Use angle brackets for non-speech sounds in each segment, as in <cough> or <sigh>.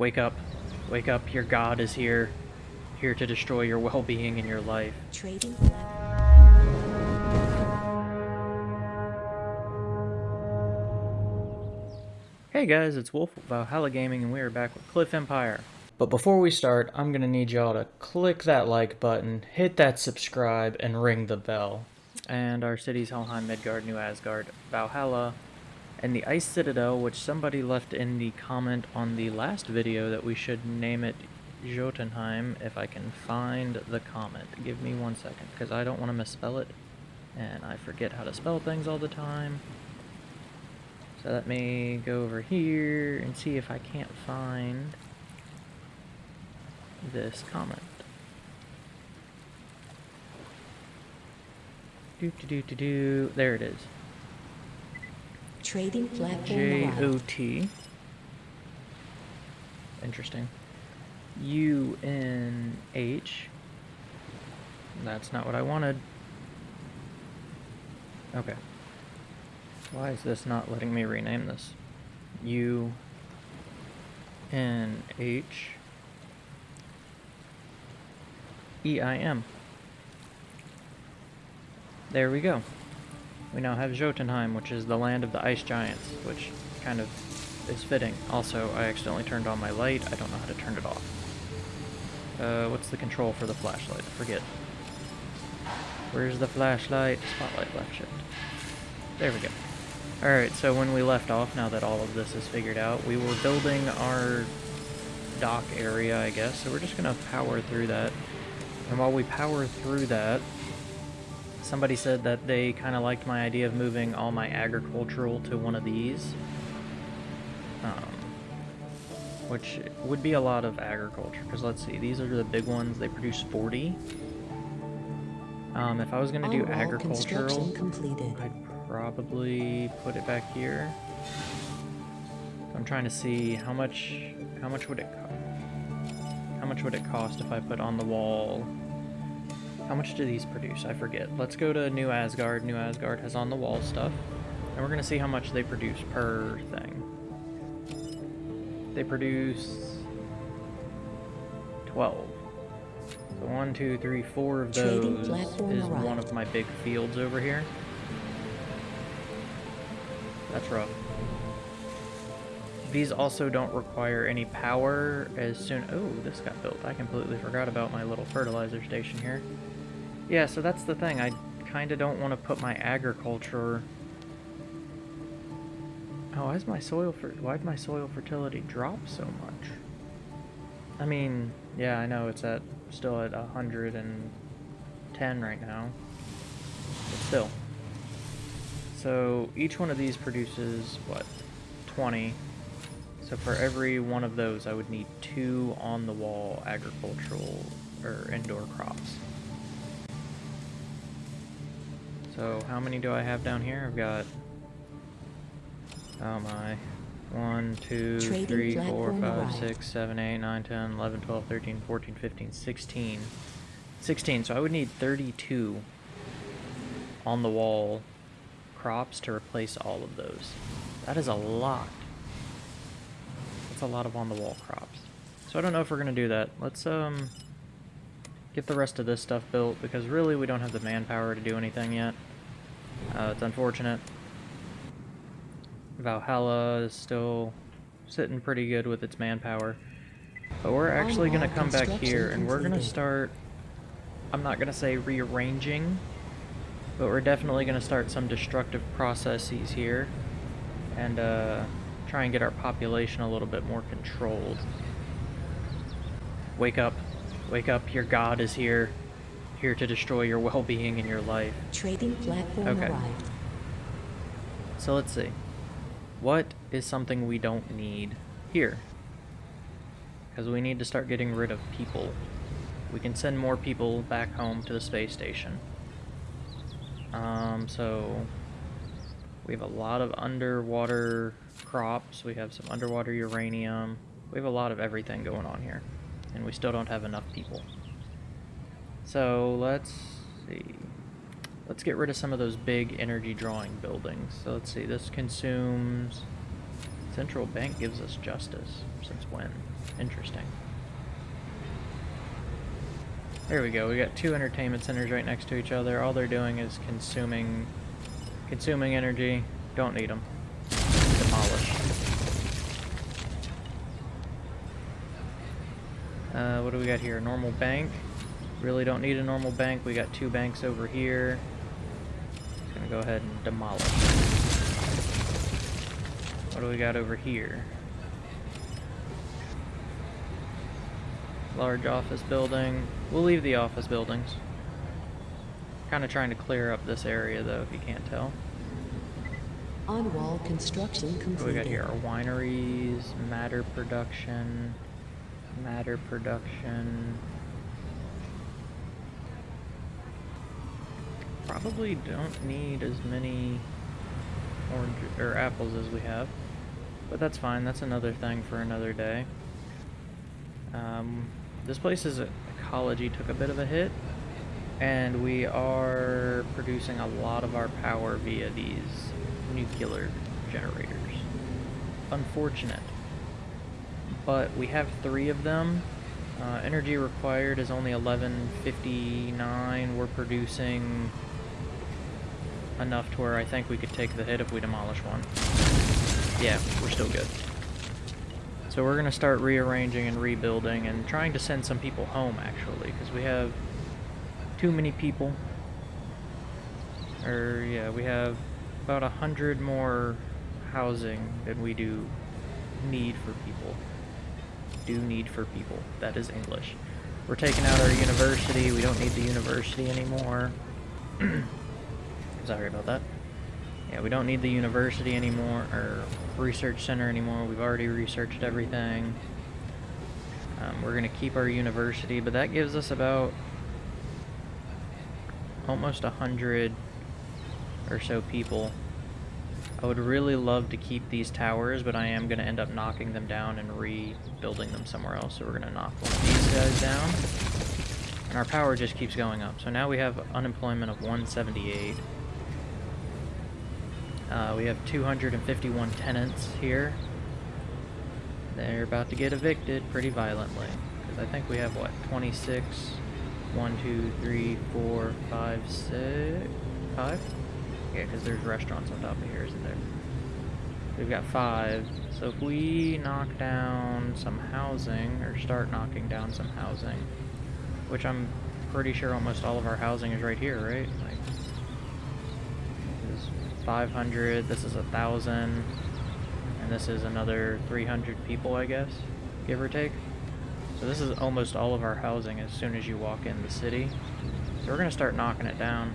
Wake up. Wake up. Your God is here. Here to destroy your <laughs> well-being in your life. Trading Hey guys, it's Wolf of Valhalla Gaming and we are back with Cliff Empire. But before we start, I'm gonna need y'all to click that like button, hit that subscribe, and ring the bell. And our cities Helheim, Midgard, New Asgard, Valhalla, and the Ice Citadel, which somebody left in the comment on the last video that we should name it Jotunheim if I can find the comment. Give me one second, because I don't want to misspell it, and I forget how to spell things all the time. So let me go over here and see if I can't find this comment. Do do do do do. There it is. Trading platform J O arrived. T. Interesting. U N H. That's not what I wanted. Okay. Why is this not letting me rename this? U N H E I M. There we go. We now have Jotunheim, which is the land of the ice giants, which kind of is fitting. Also, I accidentally turned on my light. I don't know how to turn it off. Uh, what's the control for the flashlight? I forget. Where's the flashlight? Spotlight left shift. There we go. Alright, so when we left off, now that all of this is figured out, we were building our dock area, I guess, so we're just gonna power through that. And while we power through that, somebody said that they kind of liked my idea of moving all my agricultural to one of these. Um, which would be a lot of agriculture, because let's see, these are the big ones, they produce 40. Um, if I was going to do agricultural, completed. I'd probably put it back here. I'm trying to see how much how much would it how much would it cost if I put on the wall how much do these produce? I forget. Let's go to New Asgard. New Asgard has on the wall stuff. And we're gonna see how much they produce per thing. They produce 12. So one, two, three, four of those is one of my big fields over here. That's rough. These also don't require any power as soon... Oh, this got built. I completely forgot about my little fertilizer station here. Yeah, so that's the thing. I kind of don't want to put my agriculture... Oh, why is my soil fer... Why'd my soil fertility drop so much? I mean, yeah, I know it's at still at 110 right now. But still. So each one of these produces, what, 20. So for every one of those, I would need two on-the-wall agricultural or indoor crops. So how many do I have down here? I've got, oh my, 1, 2, Trading 3, 4, 5, arrived. 6, 7, 8, 9, 10, 11, 12, 13, 14, 15, 16. 16, so I would need 32 on the wall crops to replace all of those. That is a lot. That's a lot of on the wall crops. So I don't know if we're gonna do that. Let's um get the rest of this stuff built because really we don't have the manpower to do anything yet. Uh, it's unfortunate. Valhalla is still sitting pretty good with its manpower. But we're actually gonna come back here and we're gonna start I'm not gonna say rearranging but we're definitely going to start some destructive processes here and uh, try and get our population a little bit more controlled. Wake up. Wake up. Your God is here. Here to destroy your well-being in your life. Trading platform Okay. arrived. So let's see. What is something we don't need here? Because we need to start getting rid of people. We can send more people back home to the space station. Um, so we have a lot of underwater crops. We have some underwater uranium. We have a lot of everything going on here. And we still don't have enough people. So let's see. Let's get rid of some of those big energy drawing buildings. So let's see, this consumes... Central Bank gives us justice. Since when? Interesting. There we go. We got two entertainment centers right next to each other. All they're doing is consuming consuming energy. Don't need them. Demolish. Uh, what do we got here? Normal bank. Really don't need a normal bank. We got two banks over here. Just gonna go ahead and demolish. What do we got over here? Large office building. We'll leave the office buildings. Kind of trying to clear up this area though, if you can't tell. On wall construction What do we got here? Our wineries, matter production, matter production. Probably don't need as many orange or apples as we have, but that's fine. That's another thing for another day. Um, this place's ecology took a bit of a hit, and we are producing a lot of our power via these nuclear generators. Unfortunate. But we have three of them. Uh, energy required is only 1159. We're producing enough to where I think we could take the hit if we demolish one. Yeah, we're still good. So we're going to start rearranging and rebuilding and trying to send some people home, actually, because we have too many people. Or, yeah, we have about a hundred more housing than we do need for people. Do need for people. That is English. We're taking out our university. We don't need the university anymore. <clears throat> Sorry about that. Yeah, we don't need the university anymore, or research center anymore. We've already researched everything. Um, we're going to keep our university, but that gives us about almost a hundred or so people. I would really love to keep these towers, but I am going to end up knocking them down and rebuilding them somewhere else. So we're going to knock one of these guys down. And our power just keeps going up. So now we have unemployment of 178. Uh, we have 251 tenants here. They're about to get evicted pretty violently. Because I think we have, what, 26? 1, 2, 3, 4, 5, 6, 5? Yeah, because there's restaurants on top of here, isn't there? We've got five. So if we knock down some housing, or start knocking down some housing, which I'm pretty sure almost all of our housing is right here, right? Like, 500, this is a 1,000, and this is another 300 people, I guess, give or take. So this is almost all of our housing as soon as you walk in the city. So we're going to start knocking it down.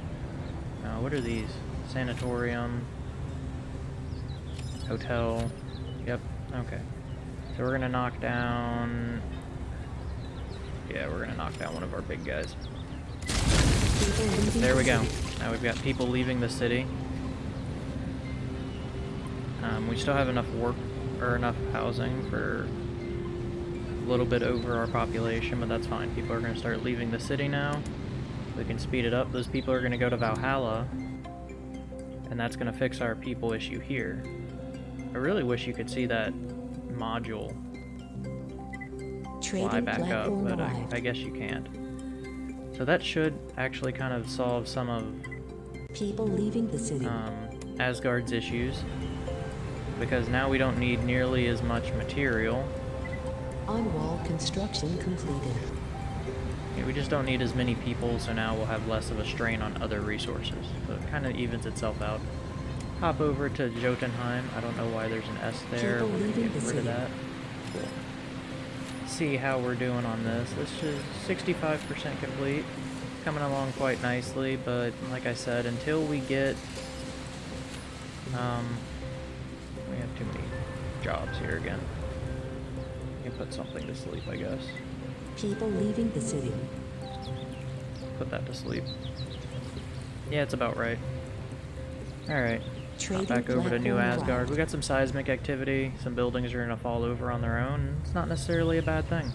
Uh, what are these? Sanatorium. Hotel. Yep, okay. So we're gonna knock down... Yeah, we're gonna knock down one of our big guys. There we go. Now we've got people leaving the city. Um, we still have enough work, or enough housing for a little bit over our population, but that's fine. People are gonna start leaving the city now. We can speed it up. Those people are gonna go to Valhalla, and that's gonna fix our people issue here. I really wish you could see that module fly back up, but I. I guess you can't. So that should actually kind of solve some of People leaving the city. um, Asgard's issues, because now we don't need nearly as much material. On wall construction completed. Yeah, We just don't need as many people, so now we'll have less of a strain on other resources. So it kind of evens itself out. Hop over to Jotunheim. I don't know why there's an S there. We're gonna get rid of that. See how we're doing on this. This is 65% complete. Coming along quite nicely, but like I said, until we get... Um, we have too many jobs here again. You can put something to sleep, I guess. People leaving the city. Put that to sleep. Yeah, it's about right. Alright. Trading Back over to New Asgard. arrived. We got some seismic activity. Some buildings are going to fall over on their own. It's not necessarily a bad thing.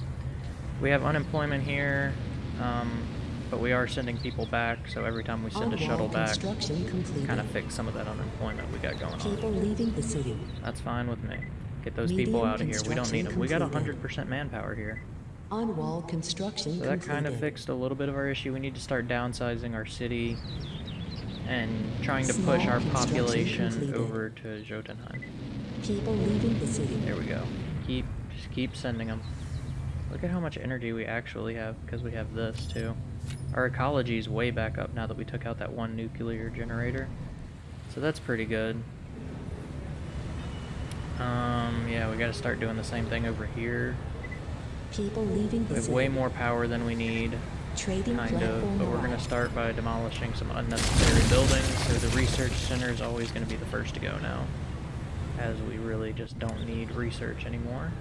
We have unemployment here, um, but we are sending people back, so every time we send On a shuttle back, completed. kind of fix some of that unemployment we got going on. People leaving the city. That's fine with me. Get those people out of here. We don't need them. We got 100% manpower here. On wall construction So that completed. kind of fixed a little bit of our issue. We need to start downsizing our city and trying to push our population completed. over to Jotunheim. People leaving the city. There we go. Keep, just keep sending them. Look at how much energy we actually have because we have this too. Our ecology is way back up now that we took out that one nuclear generator. So that's pretty good. Um, yeah, we gotta start doing the same thing over here. People leaving We have way more power than we need, Trading kind of, but we're gonna start by demolishing some unnecessary buildings. So the research center is always gonna be the first to go now, as we really just don't need research anymore.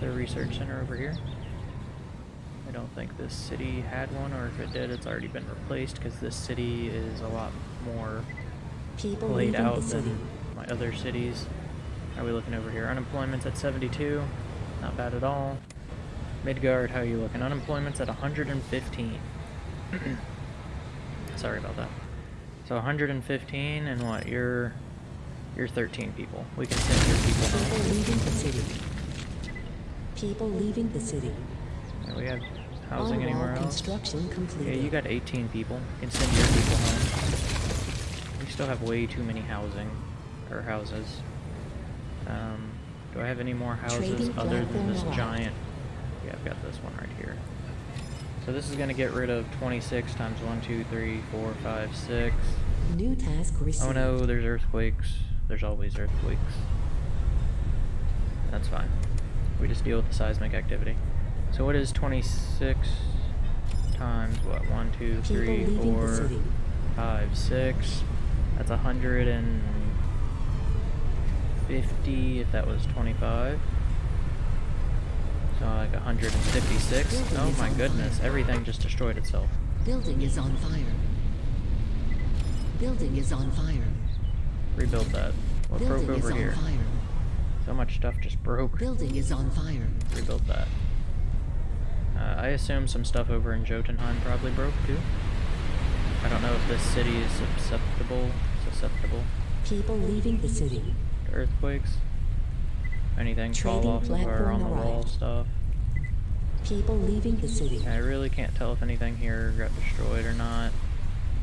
The research center over here. I don't think this city had one, or if it did, it's already been replaced because this city is a lot more People laid out than my other cities. How are we looking over here? Unemployment's at 72. Not bad at all. Midgard, how are you looking? Unemployment's at 115. <clears throat> Sorry about that. So 115 and what? You're you're 13 people. We can send your people People leaving the city. People leaving the city. We have housing On wall anywhere else? construction Yeah, you got 18 people. You can send your people home. We still have way too many housing or houses. Um, do I have any more houses Trading other than this giant? Yeah, I've got this one right here. So this is going to get rid of 26 times 1, 2, 3, 4, 5, 6. New task received. Oh no, there's earthquakes. There's always earthquakes. That's fine. We just deal with the seismic activity. So what is 26 times what? 1, 2, 3, 4, 5, 6. That's 150 if that was 25. So like 156. Building Oh my goodness, fire. everything just destroyed itself. Building is on fire. Building is on fire. Rebuild that. What broke Building is over here? fire. So much stuff just broke. Building is on fire. rebuild that. Uh, I assume some stuff over in Jotunheim probably broke too. I don't know if this city is susceptible susceptible People leaving the city. earthquakes. Anything fall off of our platform on the wall stuff. People leaving the city. I really can't tell if anything here got destroyed or not.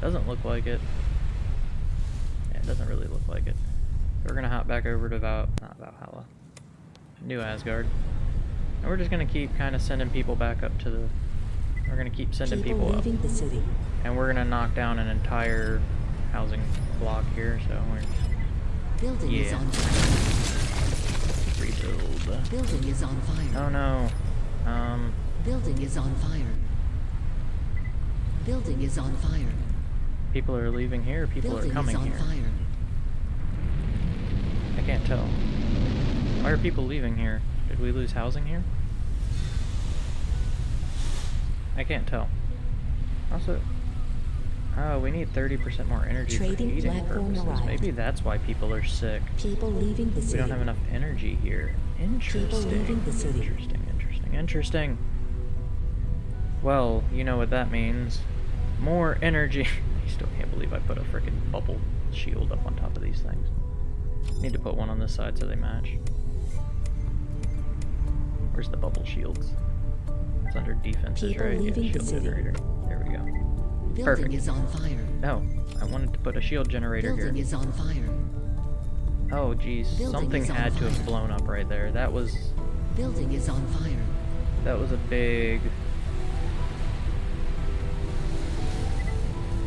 Doesn't look like it. Yeah, it doesn't really look like it. So we're gonna hop back over to Val not Valhalla. New Asgard. And we're just gonna keep kinda sending people back up to the we're gonna keep sending People people, up. the city. And we're gonna knock down an entire housing block here, so we're just Building is Yeah. on fire. rebuild. Building is on fire. Oh no. Um Building is on fire. Building is on fire. people are leaving here, people Building are coming is on here. fire. I can't tell. Why are people leaving here? Did we lose housing here? I can't tell. Also, oh, we need 30% more energy Trading for heating purposes. arrived. Maybe that's why people are sick. People leaving the city. We don't have enough energy here. Interesting. leaving the city. Interesting, interesting, interesting. Well, you know what that means. More energy. <laughs> I still can't believe I put a freaking bubble shield up on top of these things. Need to put one on this side so they match. Where's the bubble shields? It's under defenses, right? leaving yeah, shield city. generator. There we go. Building Perfect. is on fire. No, I wanted to put a shield generator Building here. is on fire. Oh, geez, Building something is on had to have blown up right there. That was Building is on fire. that was a big.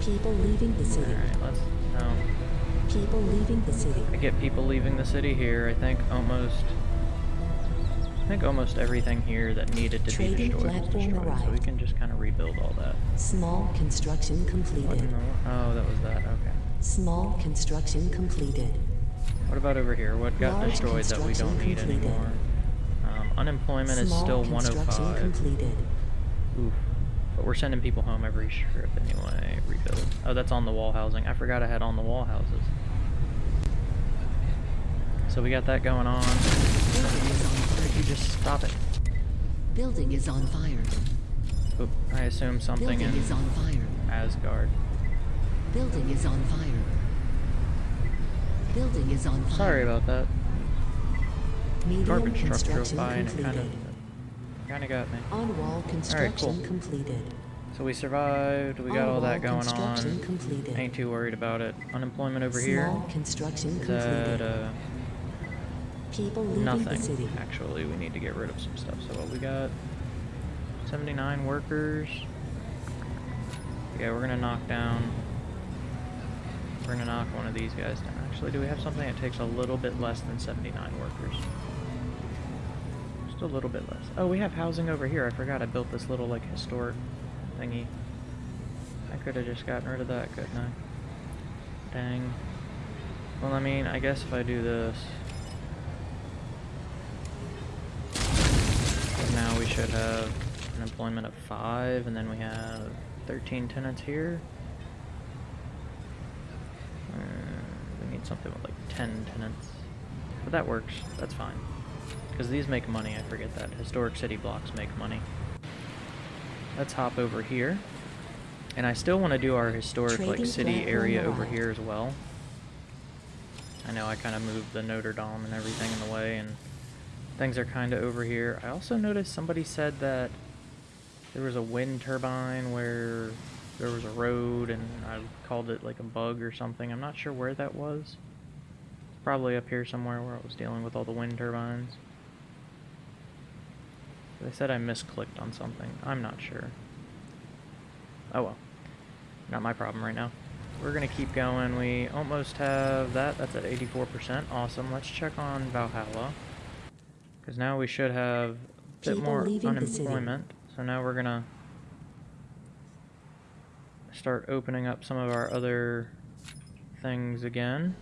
People leaving the city. right, let's. No, People leaving the city. I get people leaving the city here. I think almost. I think almost everything here that needed to be Trading destroyed was destroyed, so we can just kind of rebuild all that. Small construction completed. the, oh, that was that. Okay. Small construction completed. What about over here? What got Large destroyed that we don't need completed. anymore? Um, unemployment is Small still construction 105. completed. Oof. But we're sending people home every trip anyway. Rebuild. Oh, that's on the wall housing. I forgot I had on the wall houses. So we got that going on. Building is on Could you just stop it? Building is on fire. Oop, I assume something Building in is on fire. Asgard. Building is on fire. Building is on fire. Sorry about that. Medium garbage truck drove by and it kind of kind of got me. On-wall construction cool. completed. So we survived. We got all On-wall that going on. completed. Ain't too worried about it. Unemployment over here. Small construction Is that completed. uh, People leaving the nothing? city. Actually, we need to get rid of some stuff. So what we got? 79 workers. Yeah, we're gonna knock down. We're gonna knock one of these guys down. Actually, do we have something that takes a little bit less than 79 workers? Just a little bit less. Oh, we have housing over here. I forgot I built this little like historic thingy. I could have just gotten rid of that, couldn't I? Dang. Well, I mean, I guess if I do this. So now we should have an employment of five, and then we have 13 tenants here. Uh, we need something with like 10 tenants. But that works. That's fine. Because these make money, I forget that. Historic city blocks make money. Let's hop over here. And I still want to do our historic like city area over here as well. I know I kind of moved the Notre Dame and everything in the way, and things are kind of over here. I also noticed somebody said that there was a wind turbine where there was a road, and I called it like a bug or something. I'm not sure where that was. Probably up here somewhere where I was dealing with all the wind turbines. They said I misclicked on something. I'm not sure. Oh well. Not my problem right now. We're gonna keep going. We almost have that. That's at 84%. Awesome. Let's check on Valhalla. Because now we should have a bit People more leaving the city. unemployment. So now we're gonna start opening up some of our other things again.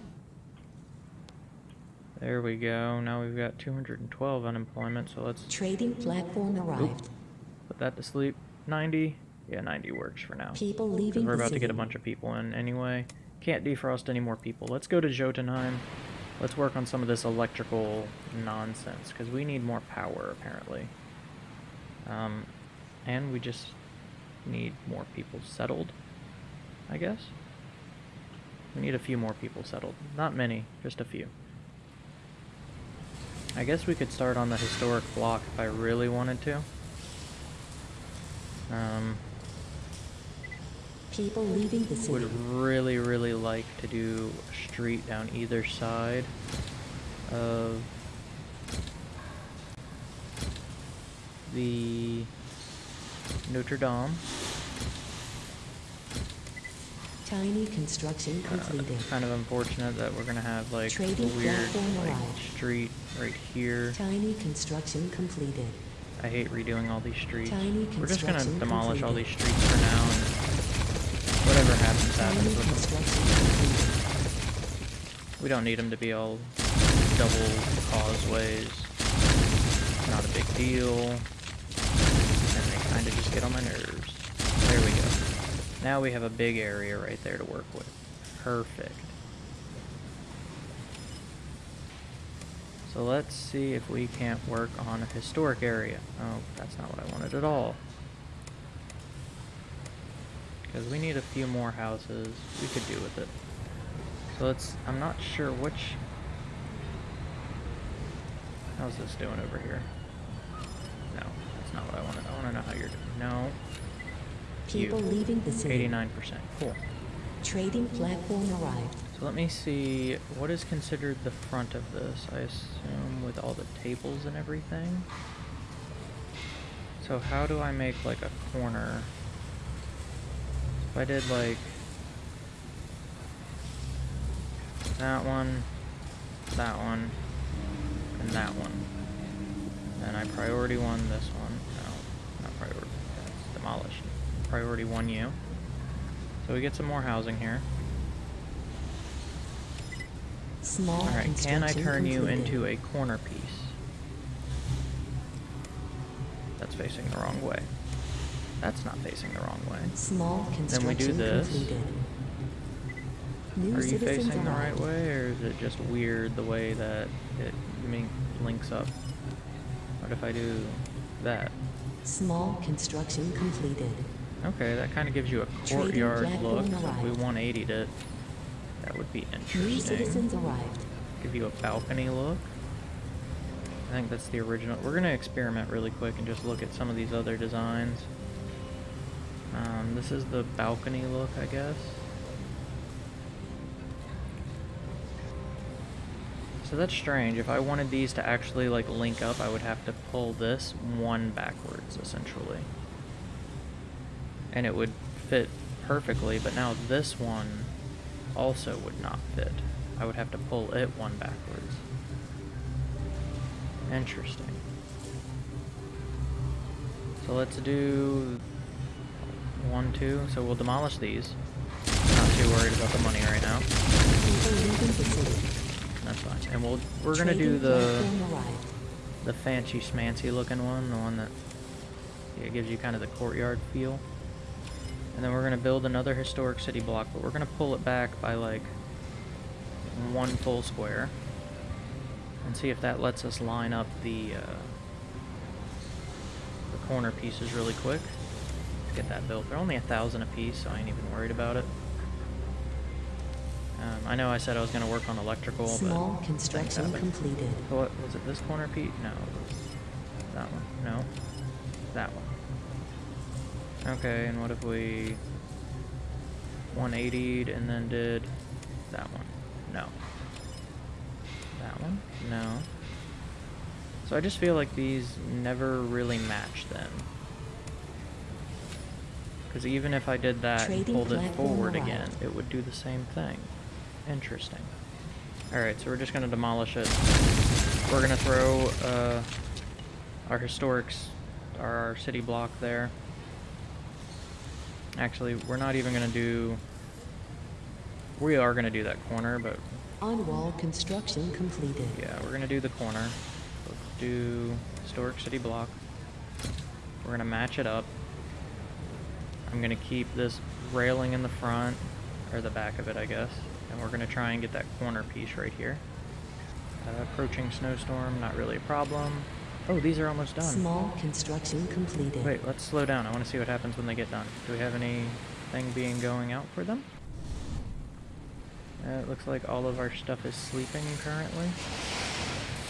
There we go. Now we've got 212 unemployment, so let's Trading platform arrived. put that to sleep. 90? Yeah, 90 works for now. People leaving we're about to get a bunch of people in anyway. Can't defrost any more people. Let's go to Jotunheim. Let's work on some of this electrical nonsense, because we need more power, apparently. Um, and we just need more people settled, I guess. We need a few more people settled. Not many, just a few. I guess we could start on the historic block if I really wanted to. Um, People leaving the city. would really, really like to do a street down either side of the Notre Dame. Tiny construction Uh, completed. it's kind of unfortunate that we're gonna have like a weird like street right here. Tiny construction completed. I hate redoing all these streets. Tiny We're just gonna demolish all these streets for now, and whatever happens, happens with them. We don't need them to be all double causeways. Not a big deal. And they kind of just get on my nerves. There we go. Now we have a big area right there to work with. Perfect. So let's see if we can't work on a historic area. Oh, that's not what I wanted at all. Because we need a few more houses. We could do with it. So let's, I'm not sure which, how's this doing over here? No, that's not what I wanted. I want to know how you're doing. No, People You. leaving the city. 89%, cool. Trading platform arrived. So let me see, what is considered the front of this? I assume with all the tables and everything? So how do I make like a corner? If I did like that one, that one, and that one. And I priority one this one. No, not priority. That's demolished. Priority one you. So we get some more housing here. Small Alright, can I turn you into a corner piece? That's facing the wrong way. That's not facing the wrong way. Small Then construction we do this. completed. New Are you facing the right way, or is it just weird the way that it links up? What if I do that? Small construction completed. Okay, that kind of gives you a courtyard look. So if we arrived. 180'd it, that would be interesting. New citizens arrived. Give you a balcony look. I think that's the original. We're gonna experiment really quick and just look at some of these other designs. Um, this is the balcony look, I guess. So that's strange. If I wanted these to actually like link up, I would have to pull this one backwards, essentially. And it would fit perfectly, but now this one also would not fit. I would have to pull it one backwards. Interesting. So let's do one, two. So we'll demolish these. Not too worried about the money right now. That's fine. And we'll we're gonna do the the fancy schmancy looking one, the one that yeah, gives you kind of the courtyard feel. And then we're gonna build another historic city block, but we're gonna pull it back by like one full square. And see if that lets us line up the uh, the corner pieces really quick. Get that built. They're only a thousand a piece, so I ain't even worried about it. Um, I know I said I was gonna work on electrical, Small but construction completed. What was it? This corner, Pete? No, that one. No, that one. Okay, and what if we 180'd and then did that one? No. That one? No. So I just feel like these never really match then. Because even if I did that and Trading pulled it forward arrived. again, it would do the same thing. Interesting. Alright, so we're just gonna demolish it. We're gonna throw uh, our historics, our, city block there. Actually, we're not even gonna do. We are gonna do that corner, but On-wall construction completed. yeah, we're gonna do the corner. Let's do historic city block. We're gonna match it up. I'm gonna keep this railing in the front, or the back of it, I guess. And we're gonna try and get that corner piece right here. Uh, approaching snowstorm, not really a problem. Oh, these are almost done. Small construction completed. Wait, let's slow down. I want to see what happens when they get done. Do we have anything being going out for them? Uh, it looks like all of our stuff is sleeping currently.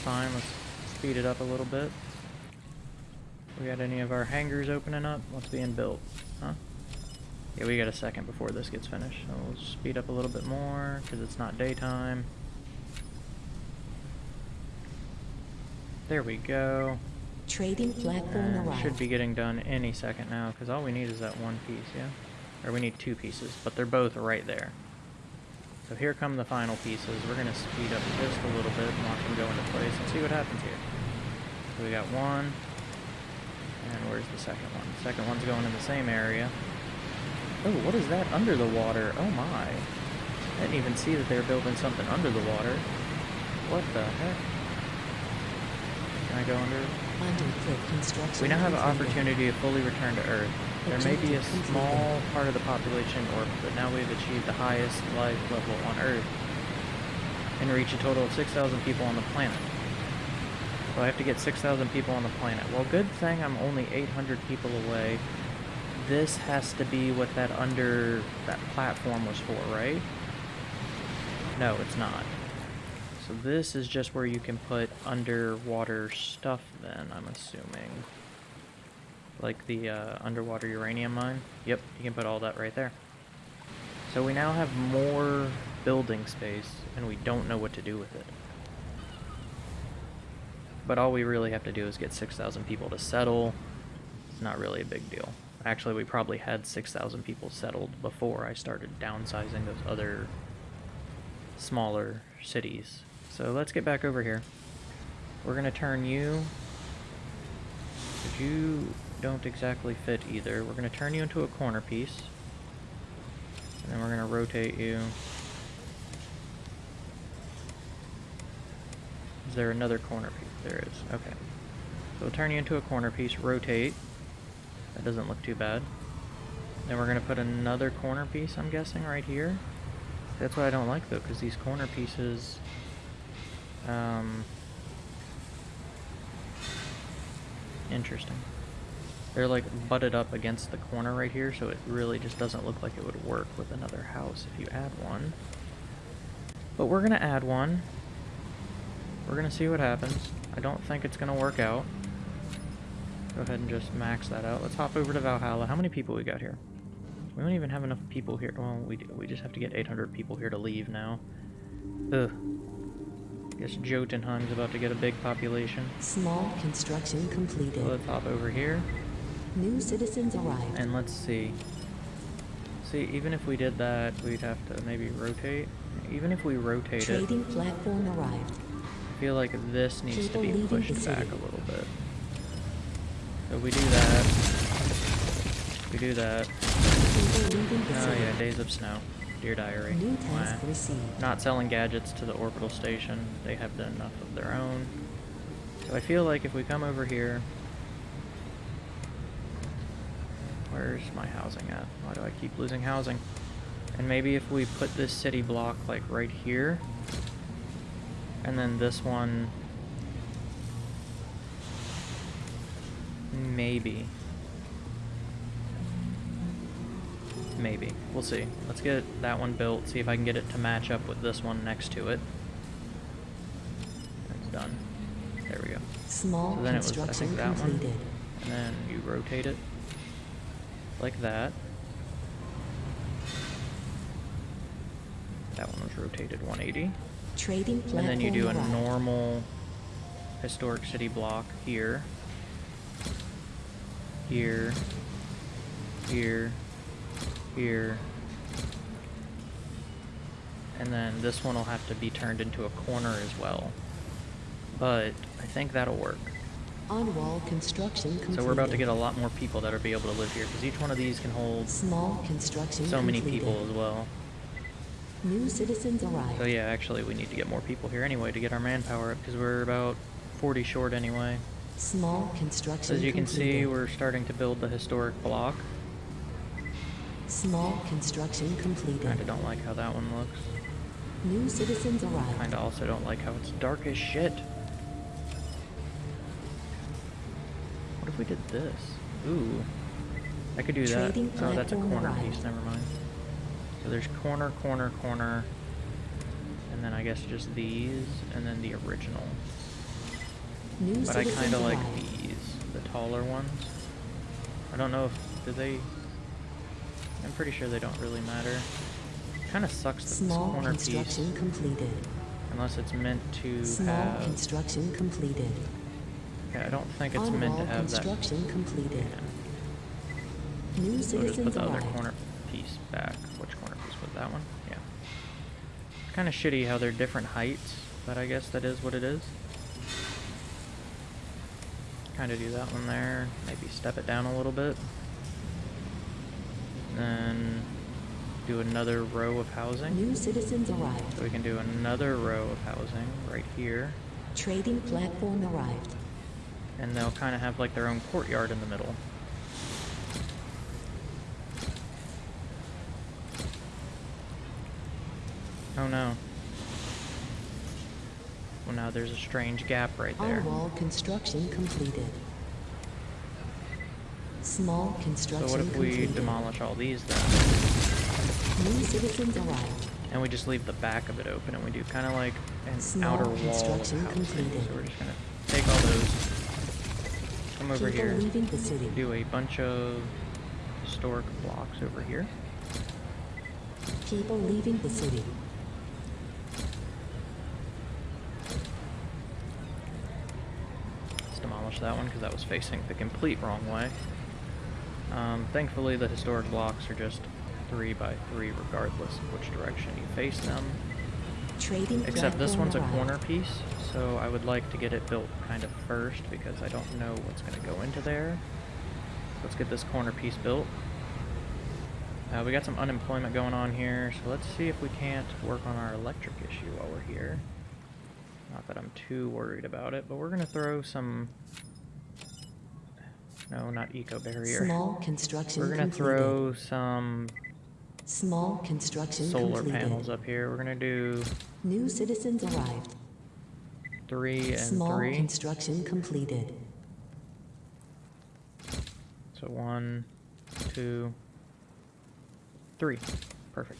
Fine, let's speed it up a little bit. We got any of our hangars opening up? What's being built? Huh? Yeah, we got a second before this gets finished. So we'll speed up a little bit more because it's not daytime. There we go. Trading platform arrived. should be getting done any second now, because all we need is that one piece, yeah? Or we need two pieces, but they're both right there. So here come the final pieces. We're going to speed up just a little bit and watch them go into place and see what happens here. So we got one, and where's the second one? The second one's going in the same area. Oh, what is that under the water? Oh my. I didn't even see that they were building something under the water. What the heck? Can I go under? We now have an opportunity to fully return to Earth. There may be a small part of the population orbit, but now we've achieved the highest life level on Earth and reach a total of 6,000 people on the planet. So I have to get 6,000 people on the planet. Well, good thing I'm only 800 people away. This has to be what that under that platform was for, right? No, it's not. So this is just where you can put underwater stuff then, I'm assuming. Like the uh, underwater uranium mine. Yep, you can put all that right there. So we now have more building space, and we don't know what to do with it. But all we really have to do is get 6,000 people to settle. It's not really a big deal. Actually, we probably had 6,000 people settled before I started downsizing those other smaller cities. So let's get back over here. We're gonna turn you. But you don't exactly fit either. We're gonna turn you into a corner piece. And then we're gonna rotate you. Is there another corner piece? There is. Okay. So we'll turn you into a corner piece, rotate. That doesn't look too bad. Then we're gonna put another corner piece, I'm guessing, right here. That's what I don't like though, because these corner pieces, um, interesting. They're like butted up against the corner right here, so it really just doesn't look like it would work with another house if you add one. But we're gonna add one. We're gonna see what happens. I don't think it's gonna work out. Go ahead and just max that out. Let's hop over to Valhalla. How many people we got here? We don't even have enough people here. Well, we do. We just have to get 800 people here to leave now. Ugh. Guess Jotunheim's about to get a big population. Small construction So completed. let's hop over here New citizens arrived. and let's see. See, even if we did that, we'd have to maybe rotate. Even if we rotate it, Trading platform arrived. I feel like this needs to be pushed back a little bit. So we do that. We do that. People leaving the Oh yeah, Days of Snow. Dear Diary. New task Wah. received. Not selling gadgets to the orbital station. They have done enough of their own. So I feel like if we come over here... Where's my housing at? Why do I keep losing housing? And maybe if we put this city block like right here, and then this one, maybe. Maybe. We'll see. Let's get that one built, see if I can get it to match up with this one next to it. It's done. There we go. Small So then it was, I think, that one. completed. And then you rotate it like that. That one was rotated 180. Trading And then you do a normal historic city block here, here, here, here, and then this one will have to be turned into a corner as well. But I think that'll work. On-wall construction completed. So we're about to get a lot more people that will be able to live here because each one of these can hold Small construction so many completed. people as well. New citizens arrived. So yeah, actually we need to get more people here anyway to get our manpower up because we're about 40 short anyway. Small construction As you can see, we're starting to build the historic block. Small construction completed. Kinda don't like how that one looks. New citizens arrived. Kinda also don't like how it's dark as shit. What if we did this? Ooh. I could do that. Oh, that's a corner arrived. piece, never mind. So there's corner, corner, corner. And then I guess just these, and then the original. New But I kinda like these, the taller ones. I don't know if, do they... I'm pretty sure they don't really matter. Kinda sucks that this Small corner piece, construction completed. unless it's meant to Small have... construction completed. Okay, I don't think it's meant On-wall to have that. construction completed. Yeah. New So just put the other corner piece back. Which corner piece was that one? Yeah. Kind of shitty how they're different heights, but I guess that is what it is. Kind of do that one there. Maybe step it down a little bit. Then do another row of housing. New citizens arrived. So we can do another row of housing right here. Trading platform arrived. And they'll kind of have like their own courtyard in the middle. Oh no. Well now there's a strange gap right there. On-wall construction completed. Small construction. So what if we completed. demolish all these then? New citizens arrived. And we just leave the back of it open and we do kind of like an Small outer wall of housing. completed. So we're just gonna take all those, come over People here, leaving the city. do a bunch of historic blocks over here. People leaving the city. That one because that was facing the complete wrong way. Um, thankfully, the historic blocks are just three by three, regardless of which direction you face them. Trading Except this one's a corner piece, so I would like to get it built kind of first because I don't know what's going to go into there. Let's get this corner piece built. Uh, we got some unemployment going on here, so let's see if we can't work on our electric issue while we're here. Not that I'm too worried about it, but we're going to throw some... No, not eco barrier. Small construction We're going to throw some Small construction solar completed. panels up here. We're going to do New citizens arrived. three and Small three. construction completed. So one, two, three. Perfect.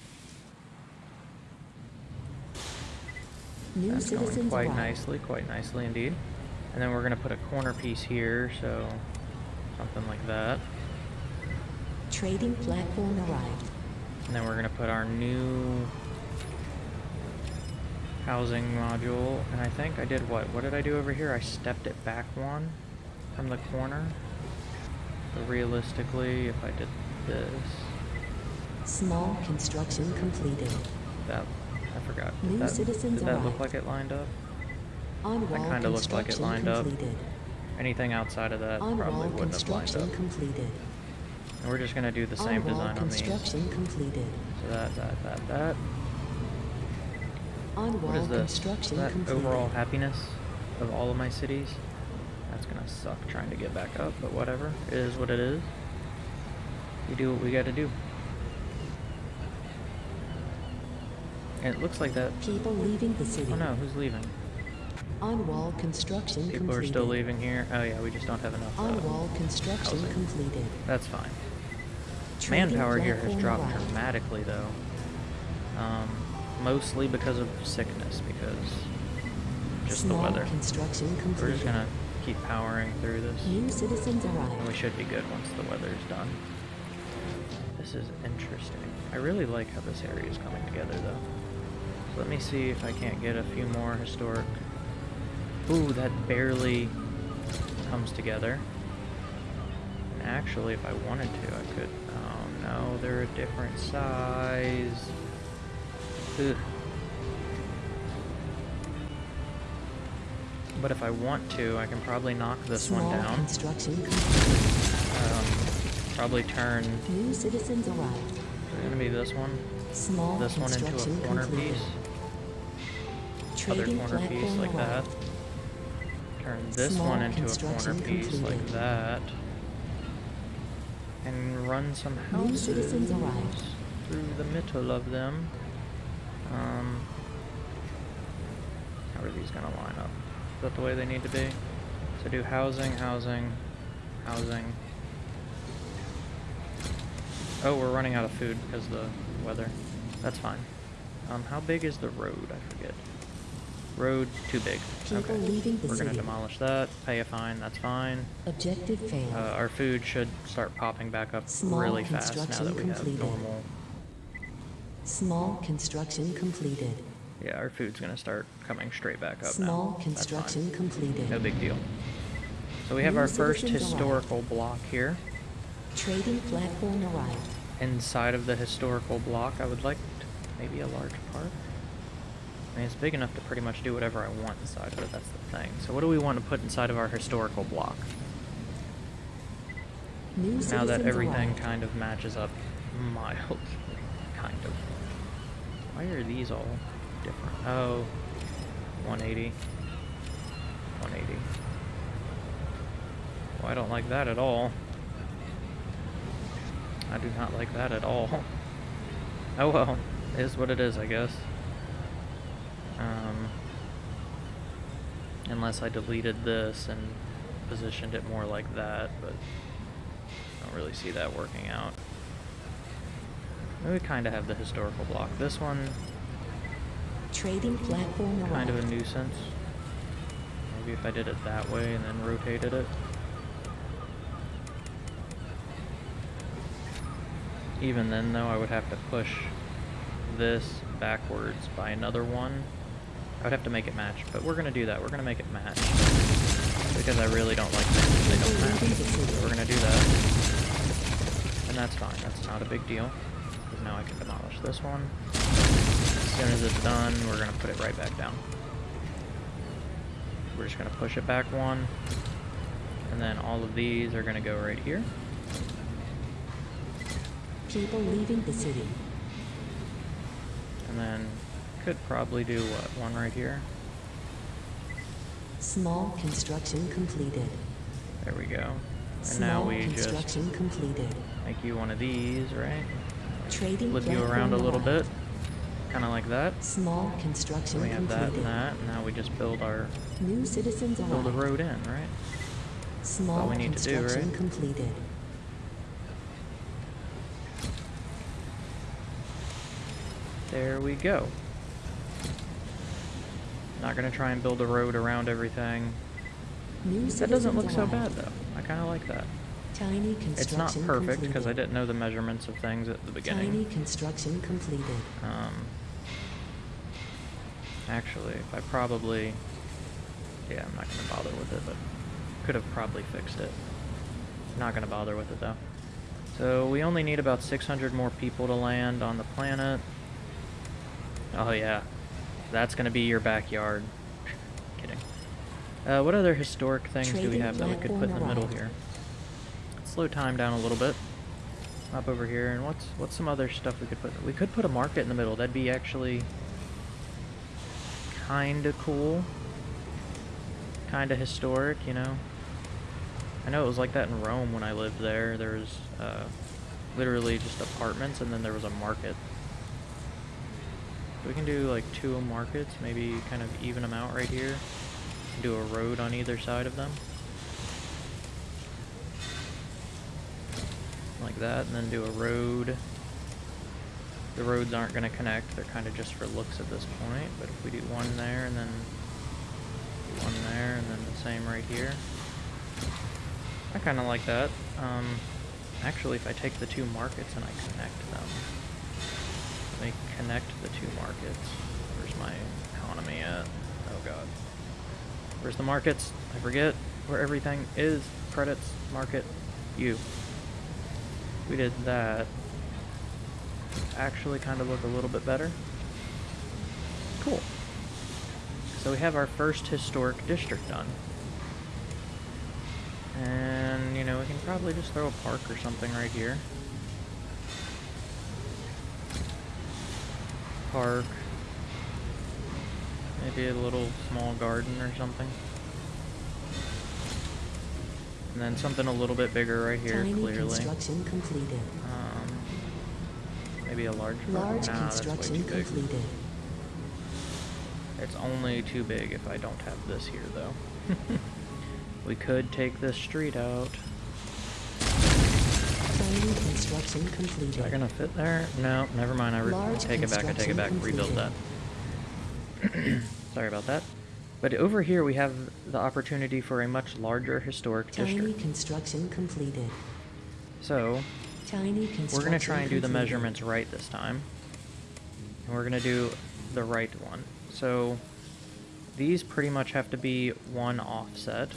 New That's going quite nicely, quite nicely indeed. And then we're gonna put a corner piece here, so something like that. Trading platform arrived. And then we're gonna put our new housing module. And I think I did what? What did I do over here? I stepped it back one from the corner. So realistically, if I did this, Small construction completed. that forgot. Did New that, citizens did that look like it lined up? On wall kinda looked like it lined up. completed. Anything outside of that On probably wouldn't have lined up. completed. And we're just gonna do the same on wall design on these. So construction completed. that, that, that, that. On What is this? That completed. overall happiness of all of my cities? That's gonna suck trying to get back up, but whatever. It is what it is. We do what we gotta do. And it looks like that. People leaving the city. Oh no, who's leaving? On wall construction People completed. are still leaving here. Oh yeah, we just don't have enough. On wall construction housing. completed. That's fine. Trading Manpower here has dropped arrived. dramatically though. Um, mostly because of sickness, because just Small the weather. construction completed. We're just gonna keep powering through this. New citizens And we should be good once the weather's done. This is interesting. I really like how this area is coming together though. Let me see if I can't get a few more historic. Ooh, that barely comes together. And actually, if I wanted to, I could. Oh no, they're a different size. Ugh. But if I want to, I can probably knock this Small one down. construction. Um, probably turn. New citizens arrived. It's gonna be this one. Small This one into a corner completed. piece. Other corner piece like that. Turn this Small one into a corner piece like that. And run some houses through the middle of them. Um, how are these gonna line up? Is that the way they need to be? So do housing, housing, housing. Oh, we're running out of food because of the weather. That's fine. Um, how big is the road? I forget. Road, too big. People okay. We're gonna demolish that, pay a fine, that's fine. Objective failed. Uh, our food should start popping back up Small really fast now that we have normal. Small construction completed. Yeah, our food's gonna start coming straight back up Small now. Construction completed. No big deal. So we have New our first citizens arrived. historical block here. Trading platform arrived. Inside of the historical block, I would like maybe a large park. I mean, it's big enough to pretty much do whatever I want inside of it. That's the thing. So what do we want to put inside of our historical block? New now that everything kind of matches up mildly, <laughs> kind of. Why are these all different? Oh, 180. 180. Well, I don't like that at all. I do not like that at all. <laughs> Oh well, it is what it is, I guess. Um, unless I deleted this and positioned it more like that, but I don't really see that working out. We kind of have the historical block. This one, Trading platform kind of a nuisance. Maybe if I did it that way and then rotated it. Even then, though, I would have to push this backwards by another one. I would have to make it match, but we're gonna do that. We're gonna make it match because I really don't like things they don't match. So we're gonna do that, and that's fine. That's not a big deal because now I can demolish this one. As soon as it's done, we're gonna put it right back down. We're just gonna push it back one, and then all of these are gonna go right here. People leaving the city. And then could probably do what one right here. Small construction completed. There we go. And Small now we just construction completed. make you one of these, right? Trading Flip you around a little bit, kind of like that. Small construction We have that and that, and now we just build our New citizens build a road in, right? Small we need to do, construction right? completed. There we go. Not gonna try and build a road around everything. New That doesn't look so bad though. I kind of like that. Tiny construction It's not perfect because I didn't know the measurements of things at the beginning. Tiny construction completed. Um, actually, if I probably, yeah, I'm not gonna bother with it, but could have probably fixed it. Not gonna bother with it though. So we only need about 600 more people to land on the planet. Oh yeah, that's gonna be your backyard. Kidding. Uh, what other historic things do we have that we could put in the middle here? Slow time down a little bit. Up over here, and what's what's some other stuff we could put? We could put a market in the middle. That'd be actually kind of cool, kind of historic, you know. I know it was like that in Rome when I lived there. There was uh, literally just apartments, and then there was a market. We can do like two markets, maybe kind of even them out right here. Do a road on either side of them. Like that, and then do a road. The roads aren't going to connect, they're kind of just for looks at this point, but if we do one there and then one there and then the same right here. I kind of like that. Um, actually, if I take the two markets and I connect them, let me connect the two markets. Where's my economy at? Oh god. Where's the markets? I forget where everything is. Credits, market, you. We did that. Actually kind of look a little bit better. Cool. So we have our first historic district done. And, you know, we can probably just throw a park or something right here. Park. Maybe a little small garden or something. And then something a little bit bigger right here, Tiny clearly. construction completed. Um, maybe a large park. Large nah, that's way construction too big. It's only too big if I don't have this here, though. <laughs> we could take this street out. Construction completed. Is that gonna fit there? No, never mind. I take it back. I take it back. construction Rebuild that. <clears throat> Sorry about that. But over here we have the opportunity for a much larger historic Tiny district. construction completed. So Tiny construction we're gonna try and do the measurements right this time. And we're gonna do the right one. So these pretty much have to be one offset.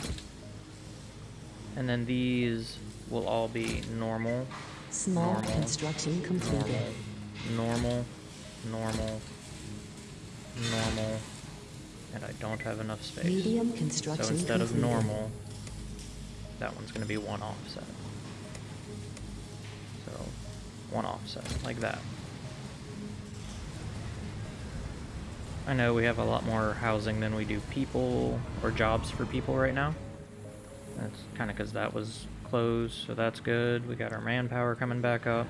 And then these will all be normal, Small normal, construction completed. normal, normal, normal, and I don't have enough space. Medium construction so instead of normal, that one's going to be one offset. So, one offset, like that. I know we have a lot more housing than we do people or jobs for people right now. That's kind of because that was closed, so that's good. We got our manpower coming back up.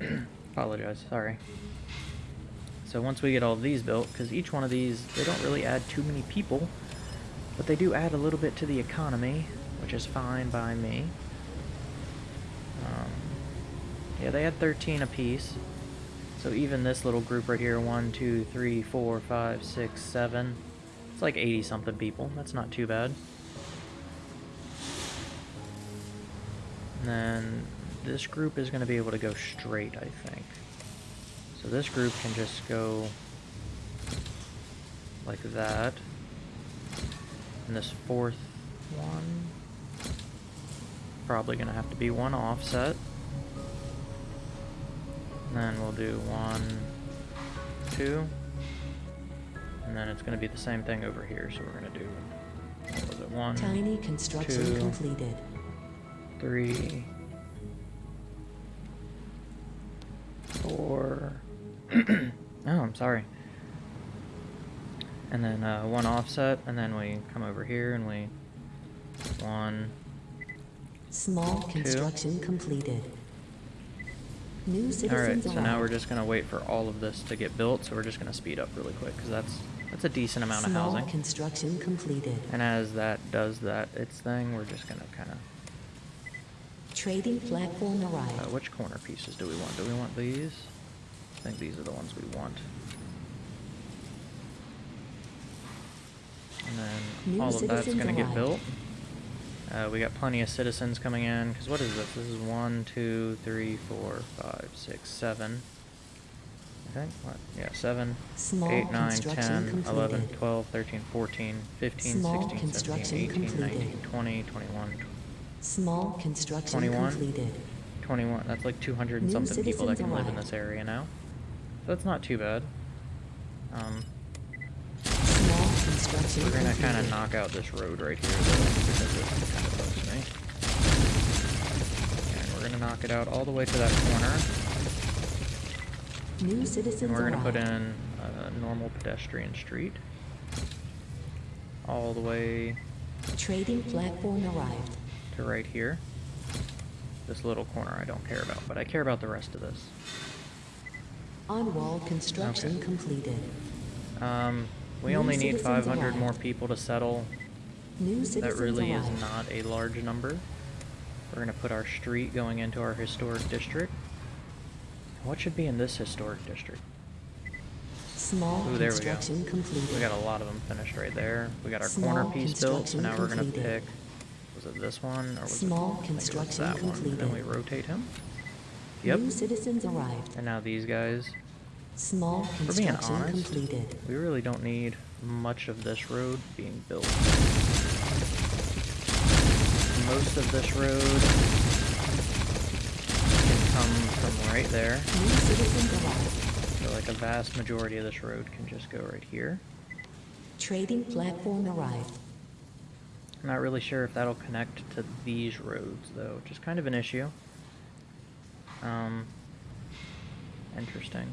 <clears throat> Apologize, sorry. So once we get all these built, because each one of these, they don't really add too many people, but they do add a little bit to the economy, which is fine by me. Um, yeah, they had 13 apiece. So even this little group right here, one, two, three, four, five, six, seven, it's like 80 something people. That's not too bad. And then this group is going to be able to go straight, I think. So this group can just go like that. And this fourth one, probably going to have to be one offset. And then we'll do one, two. And then it's going to be the same thing over here. So we're going to do, what was it, one, Tiny construction two, completed. Three, four. <clears throat> oh, I'm sorry. And then uh, one offset, and then we come over here and we one. Small construction completed. New citizens All right, so now we're just gonna wait for all of this to get built. So we're just gonna speed up really quick because that's that's a decent amount of Small housing. construction completed. And as that does that its thing, we're just gonna kind of. Trading platform Uh, arrived. which corner pieces do we want? Do we want these? I think these are the ones we want. And then New all of that's going to get built. Uh, we got plenty of citizens coming in. Because what is this? This is one, two, three, four, five, six, seven. I think. What? Yeah, 7, Small 8, 9, construction 10, 11, 12, 13, 14, 15, Small 16, 17, construction 18, 19, 20, 21, Small construction 21? completed. 21. That's like 200 and New something people that can live in this area now. So it's not too bad. Um, we're gonna kind of knock out this road right here though, because it kind of bugs me. And we're gonna knock it out all the way to that corner. New citizens And we're gonna put in a normal pedestrian street. All the way Trading platform arrived. To right here. This little corner I don't care about, but I care about the rest of this. On-wall construction Okay. completed. Um, we New only need citizens 500 more people to settle. New That really is not a large number. We're gonna put our street going into our historic district. What should be in this historic district? Small Ooh, there we go. construction completed. We got a lot of them finished right there. We got our Small corner piece built, so now we're gonna pick. Was it this one or was Small it? I think it was construction that one. Then we rotate him. Yep. New citizens arrived. And now these guys. Small For being construction honest, completed. we really don't need much of this road being built. Most of this road can come from right there. New citizens arrived. So like a vast majority of this road can just go right here. Trading platform arrived. I'm not really sure if that'll connect to these roads though, which is kind of an issue. Um, interesting.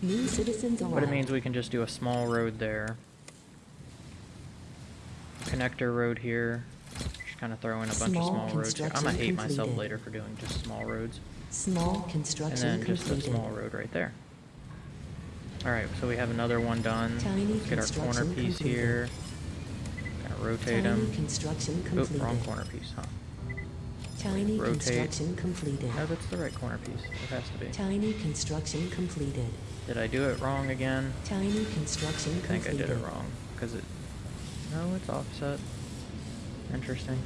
New citizens arrived. But it means we can just do a small road there. Connector road here. Just kind of throw in a bunch Small of small roads here. I'm gonna construction hate myself later for doing just small roads. Small construction And then just a small road right there. Alright, so we have another one done. Let's get our corner piece completed. here. Of rotate Tiny him. construction Oop, wrong corner piece, huh? Tiny Rotate. construction completed. No, that's the right corner piece. It has to be. Tiny construction completed. Did I do it wrong again? Tiny construction I think I did it wrong. Because it... No, it's offset. Interesting.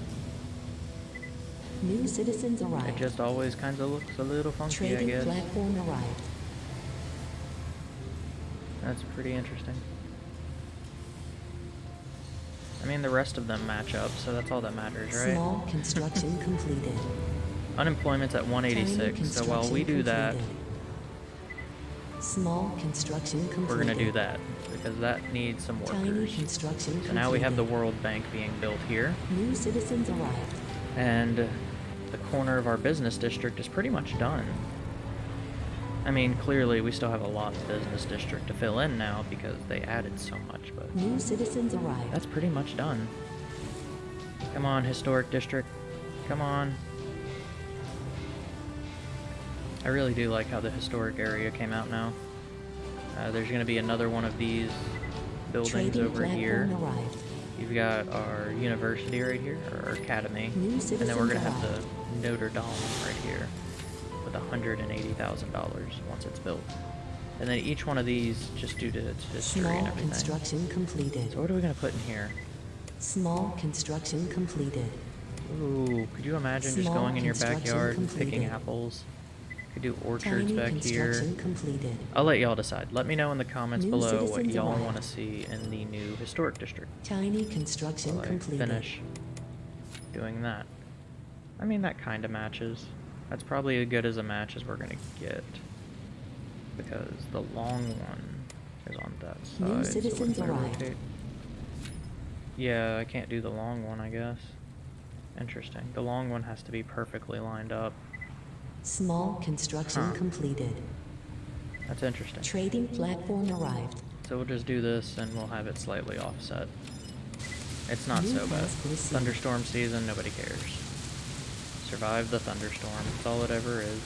New citizens arrived. It just always kind of looks a little funky, I Trading guess. platform arrived. That's pretty interesting. I mean, the rest of them match up, so that's all that matters, right? Small construction completed. <laughs> Unemployment's at 186, so while we do that. Small construction completed. we're gonna do that, because that needs some Tiny workers. construction So now we have the. World Bank being built here, New citizens arrived. and the corner of our business district is pretty much done. I mean, clearly we still have a lot of business district to fill in now because they added so much, but New citizens arrived. that's pretty much done. Come on, historic district. Come on. I really do like how the historic area came out now. Uh, there's going to be another one of these buildings Trading over here. arrived. You've got our university right here, or our academy. And then we're going to have the Notre Dame right here $180,000 once it's built. And then each one of these, just due to its history and Small everything. construction completed. So what are we going to put in here? Small construction completed. Ooh, could you imagine just going in your backyard and picking apples? Could do orchards Tiny back here. completed. I'll let y'all decide. Let me know in the comments New below what y'all want to see in the new historic district. Tiny construction completed. finish doing that. I mean, that kind of matches. That's probably as good as a match as we're going to get. Because the long one is on that side. New citizens arrived. Yeah, I can't do the long one, I guess. Interesting. The long one has to be perfectly lined up. Small construction Huh. completed. That's interesting. Trading platform arrived. So we'll just do this and we'll have it slightly offset. It's not New so bad. Thunderstorm season, nobody cares. Survive the thunderstorm. That's all it ever is.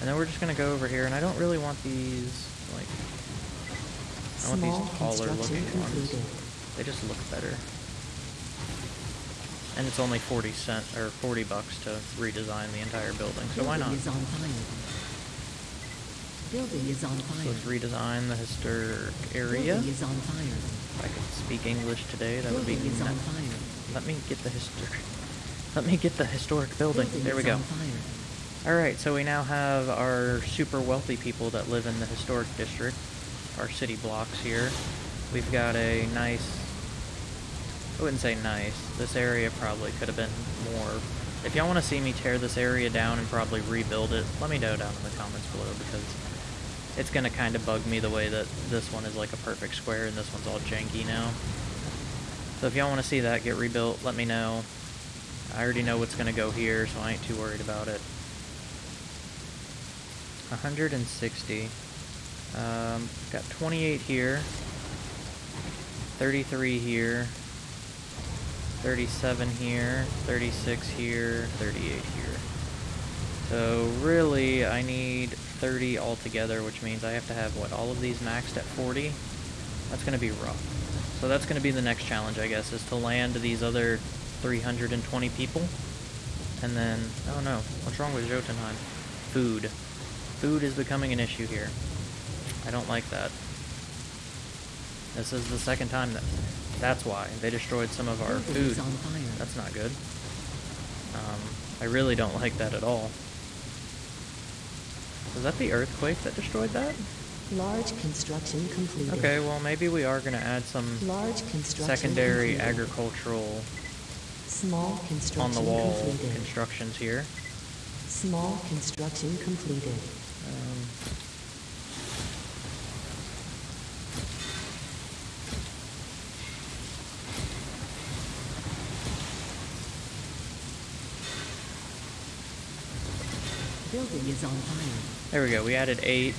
And then we're just gonna go over here, and I don't really want these, like, I want Small these taller looking ones. They just look better. And it's only 40 cent, or 40 bucks to redesign the entire building, so why not? Building is on fire. Building is on So fire. let's redesign the historic area. Building is on fire. If I could speak English today, that would be Building is on fire. Let me get the historic. Let me get the historic building. There we go. Alright, so we now have our super wealthy people that live in the historic district, our city blocks here. We've got a nice, I wouldn't say nice, this area probably could have been more. If y'all want to see me tear this area down and probably rebuild it, let me know down in the comments below because it's going to kind of bug me the way that this one is like a perfect square and this one's all janky now. So if y'all want to see that get rebuilt, let me know. I already know what's going to go here, so I ain't too worried about it. 160. Um, got 28 here. 33 here. 37 here. 36 here. 38 here. So really, I need 30 altogether, which means I have to have, what, all of these maxed at 40? That's going to be rough. So that's going to be the next challenge, I guess, is to land these other 320 people. And then, oh no, what's wrong with Jotunheim? Food. Food is becoming an issue here. I don't like that. This is the second time that. That's why. They destroyed some of our food. is on fire. That's not good. Um, I really don't like that at all. Was that the earthquake that destroyed that? Large construction completed. Okay, well maybe we are gonna add some Large construction secondary completed. agricultural Small construction on the wall completed. constructions here. Small construction completed. Um, Building is on fire. there we go. We added eight.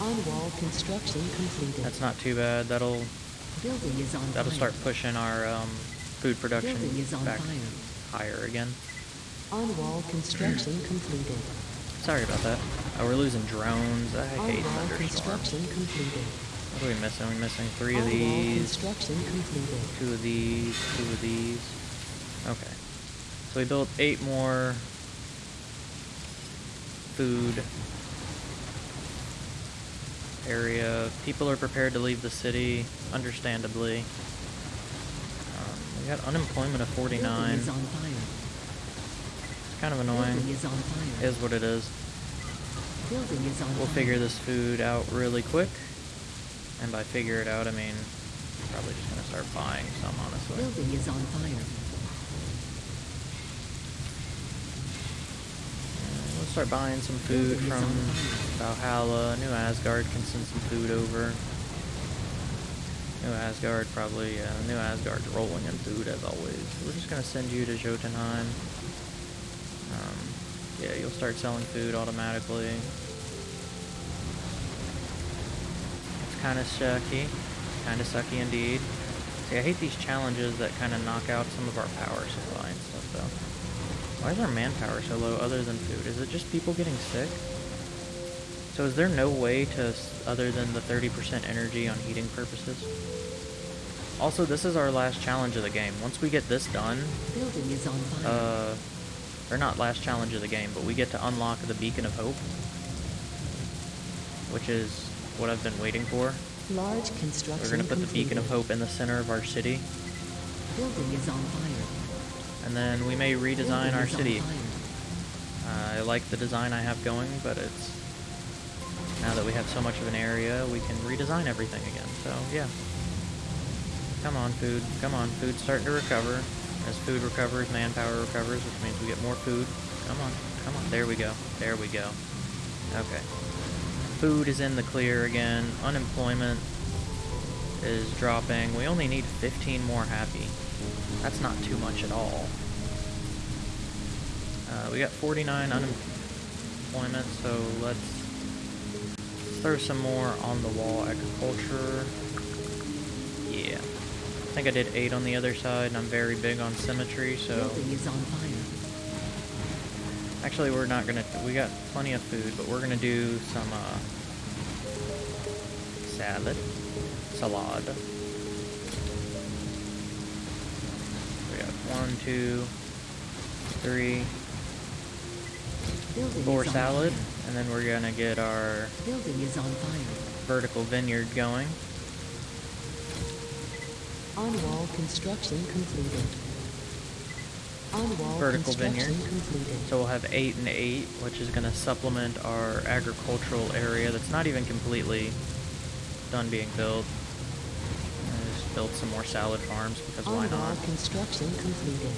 On wall construction completed. That's not too bad. That'll Building is on that'll fire. start pushing our um, food production is on back fire. higher again. On wall construction completed. Sorry about that. Oh, we're losing drones. I On hate wall thunderstorms. construction completed. What are we missing? We're missing three of On wall these, construction completed. two of these, two of these. Okay. So we built eight more food area. People are prepared to leave the city, understandably. We got unemployment of 49. Building is on fire. It's kind of annoying. Is. Is what it is. Is We'll figure this food out really quick. And by figure it out, I mean probably just gonna start buying some, honestly. Building is on fire. We'll start buying some food Building from. Valhalla. New Asgard can send some food over. New Asgard probably, uh, New Asgard's rolling in food as always. We're just gonna send you to Jotunheim. Um, yeah, you'll start selling food automatically. It's kind of sucky. Kind of sucky indeed. See, I hate these challenges that kind of knock out some of our power supply and stuff, though. Why is our manpower so low other than food? Is it just people getting sick? So is there no way to, other than the 30% energy on heating purposes? Also, this is our last challenge of the game. Once we get this done, Building is on fire. uh, or not last challenge of the game, but we get to unlock the Beacon of Hope, which is what I've been waiting for. Large construction We're gonna put the Beacon of. Hope in the center of our city, Building is on fire. and then we may redesign Building our city. Uh, I like the design I have going, but it's now that we have so much of an area, we can redesign everything again. So yeah, come on, food, come on, food's starting to recover. As food recovers, manpower recovers, which means we get more food. Come on, come on, there we go, there we go. Okay, food is in the clear again. Unemployment is dropping. We only need 15 more happy. That's not too much at all. Uh, we got 49 unemployment, so let's throw some more on the wall. Agriculture. Yeah. I think I did 8 on the other side, and I'm very big on symmetry, so... Building is on fire. Actually, we're not gonna... We got plenty of food, but we're gonna do some, uh... Salad. Salad. We got one, two, three, four salad. fire. And then we're gonna get our Building is on fire. vertical vineyard going. On-wall construction completed. On-wall Vertical construction vineyard. completed. So we'll have 8 and 8, which is going to supplement our agricultural area that's not even completely done being built. Just built some more salad farms because why On-wall not? construction completed.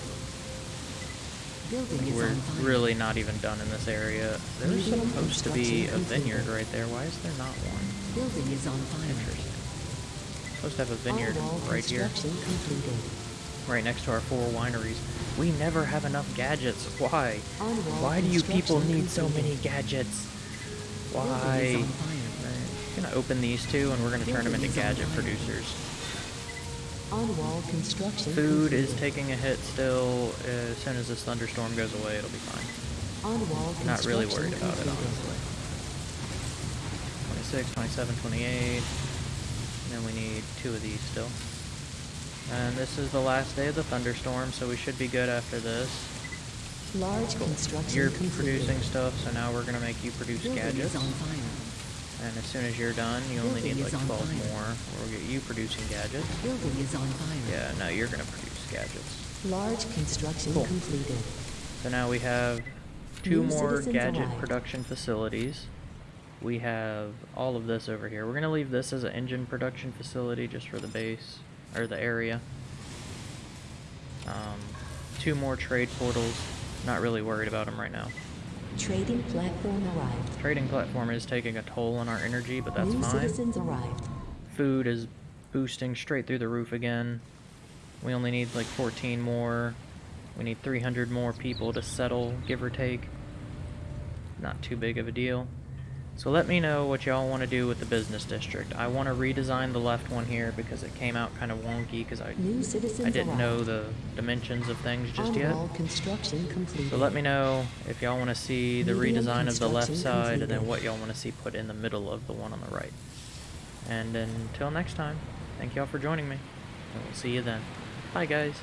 We're really not even done in this area. There's supposed to be a vineyard right there. Why is there not one? Building is on fire. Interesting. Supposed to have a vineyard right here, completed. right next to our four wineries. We never have enough gadgets. Why? Why do you people need so many gadgets? Why? is on fire. Right. Gonna open these two, and we're gonna turn them into gadget producers. Food is taking a hit still. As soon as this thunderstorm goes away, it'll be fine. Not really worried about it, honestly. 26, 27, 28. And then we need two of these still. And this is the last day of the thunderstorm, so we should be good after this. Large construction You're completed. producing stuff, so now we're gonna make you produce Building gadgets. is on fire. And as soon as you're done, you only need like on 12 fire. more. We'll get you producing gadgets. Building is on fire. Yeah, no, you're gonna produce gadgets. Large construction Cool. completed. So now we have two New more gadget arrived. production facilities. We have all of this over here. We're gonna leave this as an engine production facility just for the base, or the area. Um, two more trade portals. Not really worried about them right now. Trading platform arrived. Trading platform is taking a toll on our energy, but that's New fine. citizens arrived. Food is boosting straight through the roof again. We only need like 14 more. We need 300 more people to settle, give or take. Not too big of a deal. So let me know what y'all want to do with the business district. I want to redesign the left one here because it came out kind of wonky because I I didn't know the dimensions of things just yet. Construction completed. So let me know if y'all want to see the Medium redesign of the left side and then what y'all want to see put in the middle of the one on the right. And until next time, thank y'all for joining me. And we'll see you then. Bye guys.